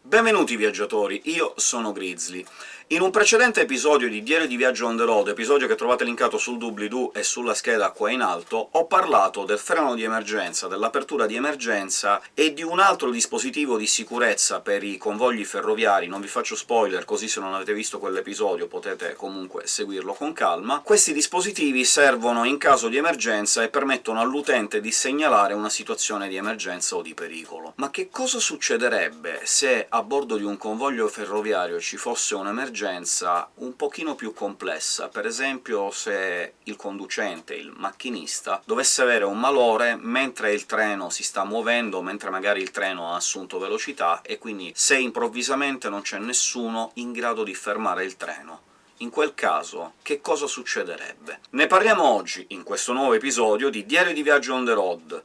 Benvenuti viaggiatori, io sono Grizzly. In un precedente episodio di Diario di Viaggio on the road, episodio che trovate linkato sul doobly-doo e sulla scheda qua in alto, ho parlato del freno di emergenza, dell'apertura di emergenza e di un altro dispositivo di sicurezza per i convogli ferroviari. Non vi faccio spoiler, così se non avete visto quell'episodio potete comunque seguirlo con calma. Questi dispositivi servono in caso di emergenza e permettono all'utente di segnalare una situazione di emergenza o di pericolo. Ma che cosa succederebbe se a bordo di un convoglio ferroviario ci fosse un'emergenza un pochino più complessa, per esempio se il conducente, il macchinista, dovesse avere un malore mentre il treno si sta muovendo, mentre magari il treno ha assunto velocità, e quindi se improvvisamente non c'è nessuno in grado di fermare il treno. In quel caso, che cosa succederebbe? Ne parliamo oggi, in questo nuovo episodio di Diario di Viaggio on the road.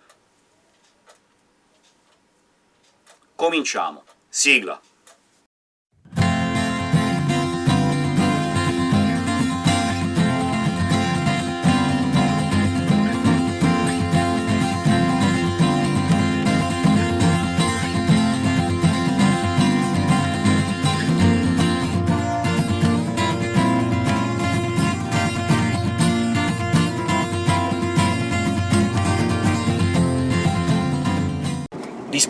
Cominciamo. Sigla!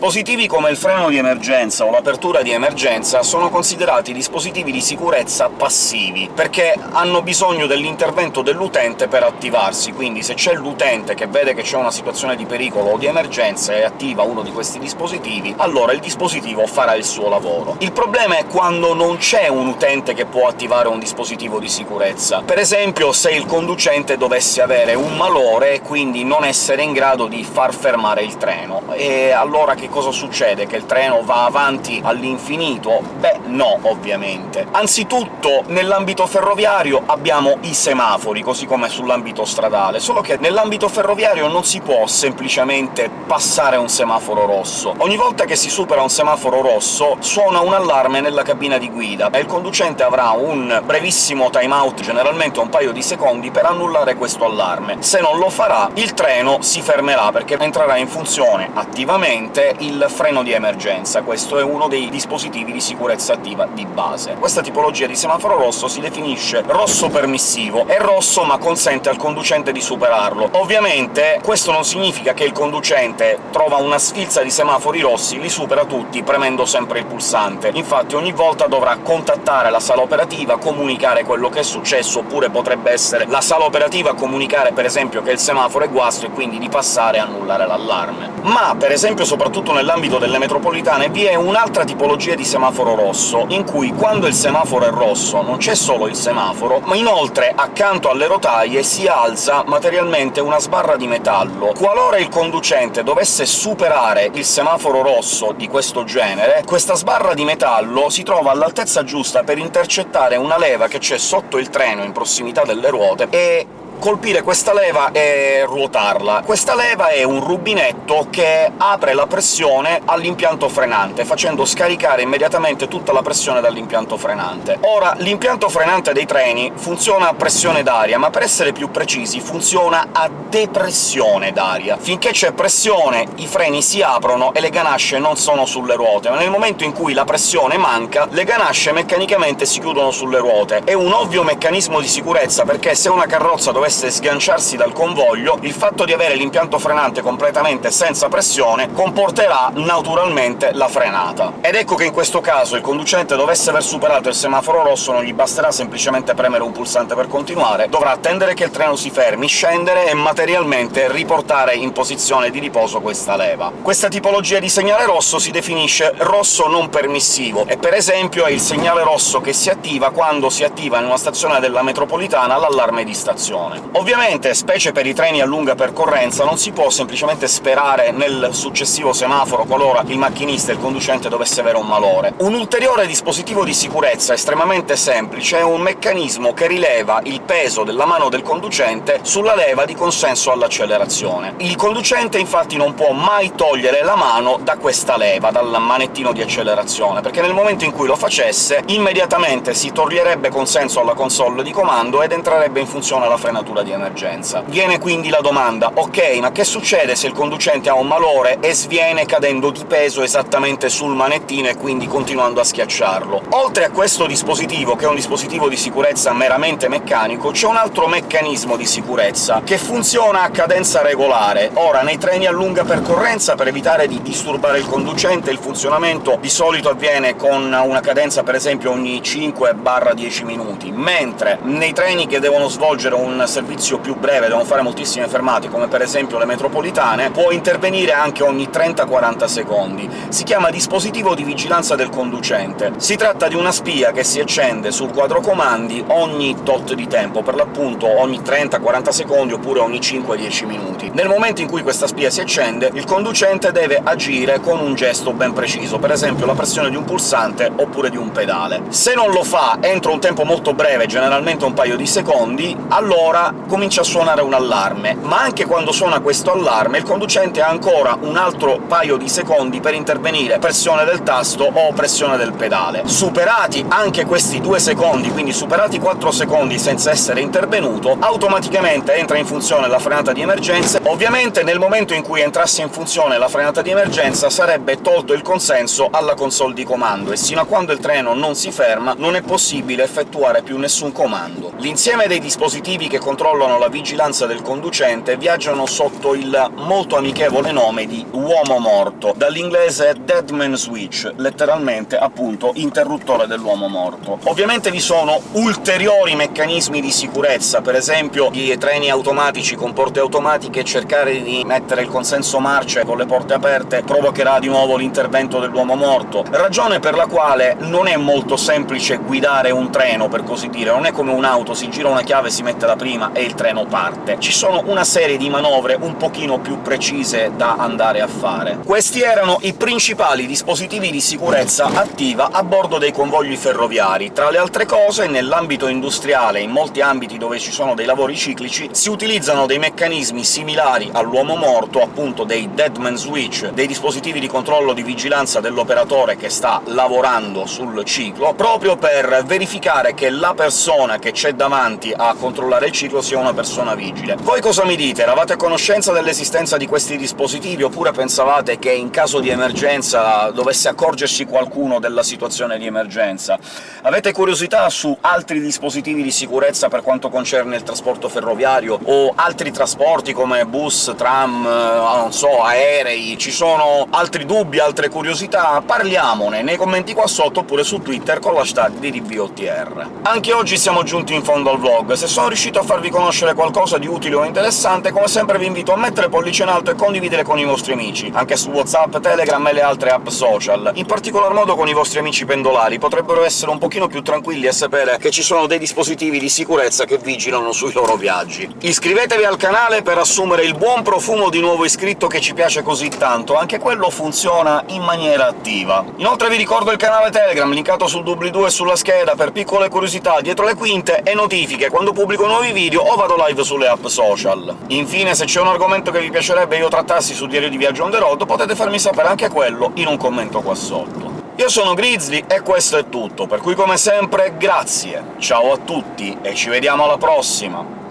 Dispositivi come il freno di emergenza o l'apertura di emergenza sono considerati dispositivi di sicurezza passivi, perché hanno bisogno dell'intervento dell'utente per attivarsi, quindi se c'è l'utente che vede che c'è una situazione di pericolo o di emergenza e attiva uno di questi dispositivi, allora il dispositivo farà il suo lavoro. Il problema è quando non c'è un utente che può attivare un dispositivo di sicurezza. Per esempio se il conducente dovesse avere un malore e quindi non essere in grado di far fermare il treno, e allora che cosa succede? Che il treno va avanti all'infinito? Beh, no, ovviamente. Anzitutto, nell'ambito ferroviario abbiamo i semafori, così come sull'ambito stradale, solo che nell'ambito ferroviario non si può semplicemente passare un semaforo rosso. Ogni volta che si supera un semaforo rosso suona un allarme nella cabina di guida, e il conducente avrà un brevissimo time-out, generalmente un paio di secondi, per annullare questo allarme. Se non lo farà, il treno si fermerà, perché entrerà in funzione attivamente il freno di emergenza. Questo è uno dei dispositivi di sicurezza attiva di base. Questa tipologia di semaforo rosso si definisce rosso permissivo. È rosso, ma consente al conducente di superarlo. Ovviamente questo non significa che il conducente trova una sfilza di semafori rossi, li supera tutti premendo sempre il pulsante. Infatti ogni volta dovrà contattare la sala operativa, comunicare quello che è successo, oppure potrebbe essere la sala operativa comunicare per esempio che il semaforo è guasto e quindi di passare e annullare l'allarme. Ma, per esempio, soprattutto nell'ambito delle metropolitane, vi è un'altra tipologia di semaforo rosso, in cui quando il semaforo è rosso non c'è solo il semaforo, ma inoltre accanto alle rotaie si alza materialmente una sbarra di metallo. Qualora il conducente dovesse superare il semaforo rosso di questo genere, questa sbarra di metallo si trova all'altezza giusta per intercettare una leva che c'è sotto il treno in prossimità delle ruote e colpire questa leva e ruotarla. Questa leva è un rubinetto che apre la pressione all'impianto frenante, facendo scaricare immediatamente tutta la pressione dall'impianto frenante. Ora, l'impianto frenante dei treni funziona a pressione d'aria, ma per essere più precisi funziona a depressione d'aria. Finché c'è pressione i freni si aprono e le ganasce non sono sulle ruote, ma nel momento in cui la pressione manca, le ganasce meccanicamente si chiudono sulle ruote. È un ovvio meccanismo di sicurezza, perché se una carrozza dovesse dovesse sganciarsi dal convoglio, il fatto di avere l'impianto frenante completamente senza pressione comporterà naturalmente la frenata. Ed ecco che in questo caso il conducente dovesse aver superato il semaforo rosso, non gli basterà semplicemente premere un pulsante per continuare, dovrà attendere che il treno si fermi, scendere e materialmente riportare in posizione di riposo questa leva. Questa tipologia di segnale rosso si definisce rosso non permissivo, e per esempio è il segnale rosso che si attiva quando si attiva in una stazione della metropolitana l'allarme di stazione. Ovviamente, specie per i treni a lunga percorrenza, non si può semplicemente sperare nel successivo semaforo qualora il macchinista e il conducente dovesse avere un malore. Un ulteriore dispositivo di sicurezza estremamente semplice è un meccanismo che rileva il peso della mano del conducente sulla leva di consenso all'accelerazione. Il conducente infatti non può mai togliere la mano da questa leva, dal manettino di accelerazione, perché nel momento in cui lo facesse immediatamente si toglierebbe consenso alla console di comando ed entrerebbe in funzione la frenatura frenatura di emergenza. Viene quindi la domanda «Ok, ma che succede se il conducente ha un malore e sviene cadendo di peso esattamente sul manettino e quindi continuando a schiacciarlo?» Oltre a questo dispositivo, che è un dispositivo di sicurezza meramente meccanico, c'è un altro meccanismo di sicurezza che funziona a cadenza regolare. Ora, nei treni a lunga percorrenza, per evitare di disturbare il conducente, il funzionamento di solito avviene con una cadenza per esempio ogni 5-10 minuti, mentre nei treni che devono svolgere un servizio più breve, devono fare moltissime fermate, come per esempio le metropolitane, può intervenire anche ogni 30-40 secondi. Si chiama dispositivo di vigilanza del conducente. Si tratta di una spia che si accende sul quadro comandi ogni tot di tempo, per l'appunto ogni 30-40 secondi oppure ogni 5-10 minuti. Nel momento in cui questa spia si accende, il conducente deve agire con un gesto ben preciso, per esempio la pressione di un pulsante oppure di un pedale. Se non lo fa entro un tempo molto breve, generalmente un paio di secondi, allora comincia a suonare un allarme, ma anche quando suona questo allarme il conducente ha ancora un altro paio di secondi per intervenire, pressione del tasto o pressione del pedale. Superati anche questi due secondi, quindi superati 4 secondi senza essere intervenuto, automaticamente entra in funzione la frenata di emergenza. Ovviamente nel momento in cui entrasse in funzione la frenata di emergenza sarebbe tolto il consenso alla console di comando, e sino a quando il treno non si ferma non è possibile effettuare più nessun comando. L'insieme dei dispositivi che controllano la vigilanza del conducente viaggiano sotto il molto amichevole nome di uomo morto, dall'inglese dead man switch, letteralmente, appunto, interruttore dell'uomo morto. Ovviamente vi sono ulteriori meccanismi di sicurezza, per esempio i treni automatici con porte automatiche, cercare di mettere il consenso marce con le porte aperte provocherà di nuovo l'intervento dell'uomo morto, ragione per la quale non è molto semplice guidare un treno, per così dire, non è come un'auto, si gira una chiave, si mette la prima e il treno parte. Ci sono una serie di manovre un pochino più precise da andare a fare. Questi erano i principali dispositivi di sicurezza attiva a bordo dei convogli ferroviari. Tra le altre cose, nell'ambito industriale, in molti ambiti dove ci sono dei lavori ciclici, si utilizzano dei meccanismi similari all'uomo morto, appunto dei deadman switch, dei dispositivi di controllo di vigilanza dell'operatore che sta lavorando sul ciclo, proprio per verificare che la persona che c'è davanti a controllare il ciclo sia una persona vigile. Voi cosa mi dite? Eravate a conoscenza dell'esistenza di questi dispositivi, oppure pensavate che in caso di emergenza dovesse accorgersi qualcuno della situazione di emergenza? Avete curiosità su altri dispositivi di sicurezza per quanto concerne il trasporto ferroviario, o altri trasporti come bus, tram, eh, non so, aerei? Ci sono altri dubbi, altre curiosità? Parliamone nei commenti qua sotto, oppure su Twitter con l'hashtag DDBOTR. Anche oggi siamo giunti in fondo al vlog. Se sono riuscito a farvi conoscere qualcosa di utile o interessante, come sempre vi invito a mettere pollice in alto e condividere con i vostri amici, anche su WhatsApp, Telegram e le altre app social. In particolar modo con i vostri amici pendolari, potrebbero essere un pochino più tranquilli a sapere che ci sono dei dispositivi di sicurezza che vigilano sui loro viaggi. Iscrivetevi al canale per assumere il buon profumo di nuovo iscritto che ci piace così tanto, anche quello funziona in maniera attiva. Inoltre vi ricordo il canale Telegram, linkato sul doobly-doo e sulla scheda, per piccole curiosità dietro le quinte e notifiche quando pubblico nuovi video o vado live sulle app social. Infine, se c'è un argomento che vi piacerebbe io trattassi su Diario di Viaggio on the road, potete farmi sapere anche quello in un commento qua sotto. Io sono Grizzly e questo è tutto, per cui come sempre grazie, ciao a tutti e ci vediamo alla prossima!